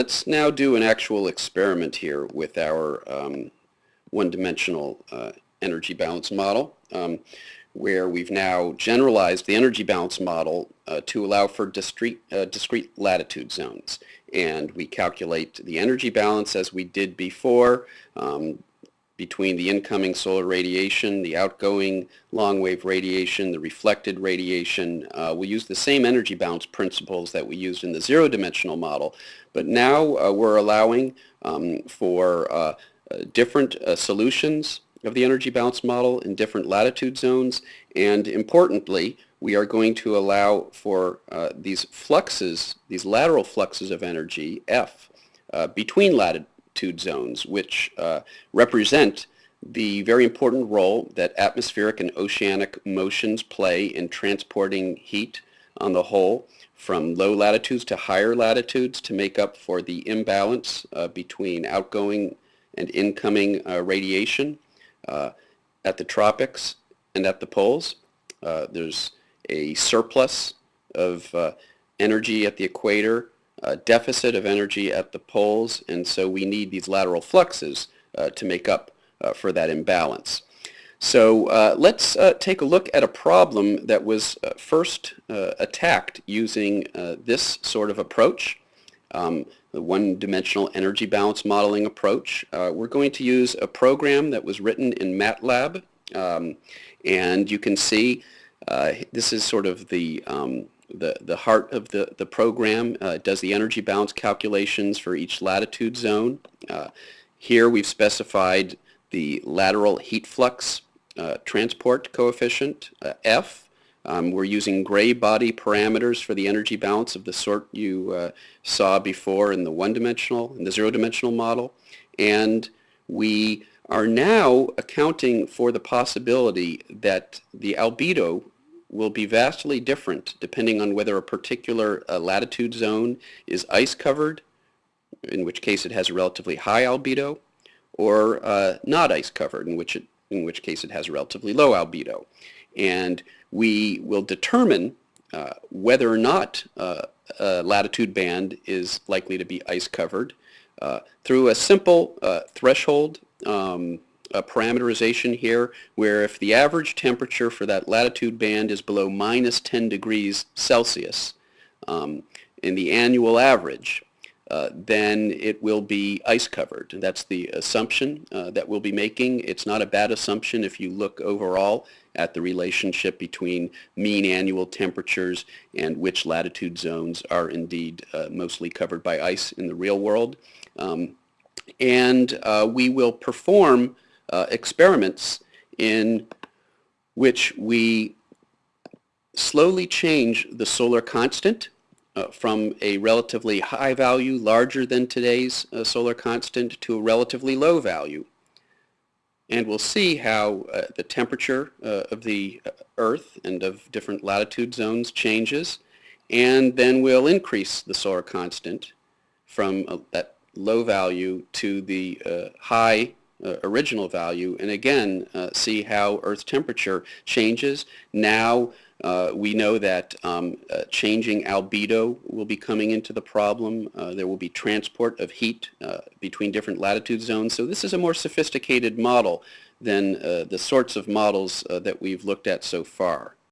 let's now do an actual experiment here with our um, one-dimensional uh, energy balance model um, where we've now generalized the energy balance model uh, to allow for discrete, uh, discrete latitude zones. And we calculate the energy balance as we did before um, between the incoming solar radiation, the outgoing long-wave radiation, the reflected radiation. Uh, we use the same energy balance principles that we used in the zero-dimensional model, but now uh, we're allowing um, for uh, uh different uh, solutions of the energy balance model in different latitude zones, and importantly, we are going to allow for uh, these fluxes, these lateral fluxes of energy, F, between latitude latitude zones, which uh, represent the very important role that atmospheric and oceanic motions play in transporting heat on the whole from low latitudes to higher latitudes to make up for the imbalance uh, between outgoing and incoming uh, radiation uh, at the tropics and at the poles. Uh, there's a surplus of uh, energy at the equator a deficit of energy at the poles, and so we need these lateral fluxes uh, to make up uh, for that imbalance. So uh, let's uh, take a look at a problem that was uh, first uh, attacked using this sort of approach, um, the one-dimensional energy balance modeling approach. we're going to use a program that was written in MATLAB, um, and you can see this is sort of the um, the, the heart of the, the program. Uh, does the energy balance calculations for each latitude zone. Uh, here we've specified the lateral heat flux uh, transport coefficient, uh, F. Um, we're using gray body parameters for the energy balance of the sort you uh, saw before in the one-dimensional, in the zero-dimensional model. And we are now accounting for the possibility that the albedo will be vastly different depending on whether a particular uh, latitude zone is ice covered, in which case it has a relatively high albedo, or uh, not ice covered, in which, it, in which case it has a relatively low albedo. And we will determine uh, whether or not uh, a latitude band is likely to be ice covered uh, through a simple uh, threshold um, a parameterization here where if the average temperature for that latitude band is below minus 10 degrees Celsius um, in the annual average, uh, then it will be ice covered. That's the assumption uh, that we'll be making. It's not a bad assumption if you look overall at the relationship between mean annual temperatures and which latitude zones are indeed uh, mostly covered by ice in the real world. Um, and uh, we will perform uh, experiments in which we slowly change the solar constant uh, from a relatively high value, larger than today's uh, solar constant, to a relatively low value. And we'll see how uh, the temperature uh, of the uh, Earth and of different latitude zones changes. And then we'll increase the solar constant from uh, that low value to the high uh, original value and again uh, see how Earth's temperature changes. Now uh, we know that um, uh, changing albedo will be coming into the problem. Uh, there will be transport of heat uh, between different latitude zones. So this is a more sophisticated model than the sorts of models that we've looked at so far.